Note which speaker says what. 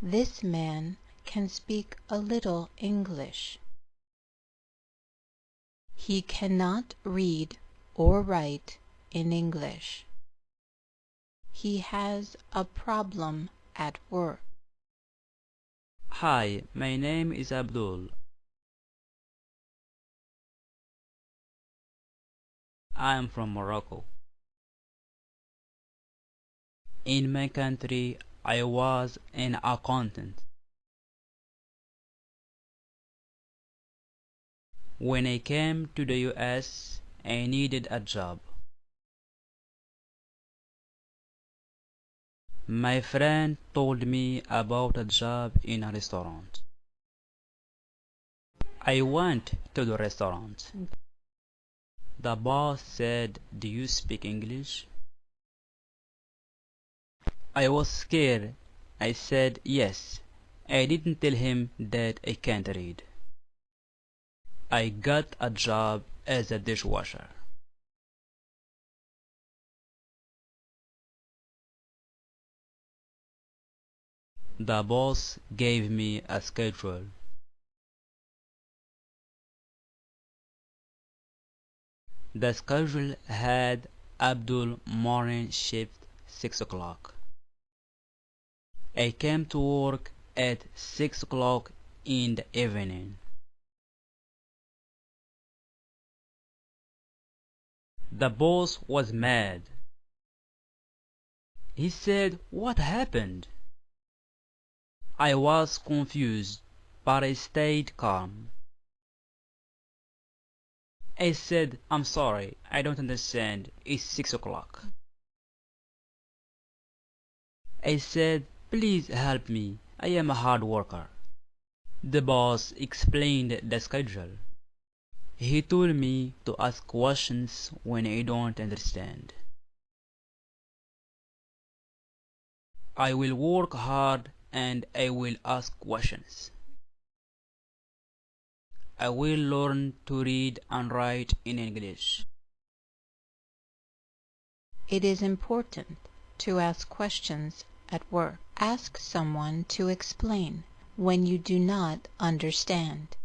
Speaker 1: This man can speak a little English. He cannot read or write in English. He has a problem at work.
Speaker 2: Hi, my name is Abdul. I am from Morocco. In my country, I was an accountant. When I came to the US, I needed a job. My friend told me about a job in a restaurant. I went to the restaurant. The boss said, Do you speak English? I was scared. I said yes. I didn't tell him that I can't read. I got a job as a dishwasher. The boss gave me a schedule. The schedule had Abdul morning shift 6 o'clock. I came to work at 6 o'clock in the evening. The boss was mad. He said, What happened? I was confused, but I stayed calm. I said, I'm sorry, I don't understand. It's six o'clock. I said, please help me. I am a hard worker. The boss explained the schedule. He told me to ask questions when I don't understand. I will work hard and I will ask questions. I will learn to read and write in English.
Speaker 1: It is important to ask questions at work. Ask someone to explain when you do not understand.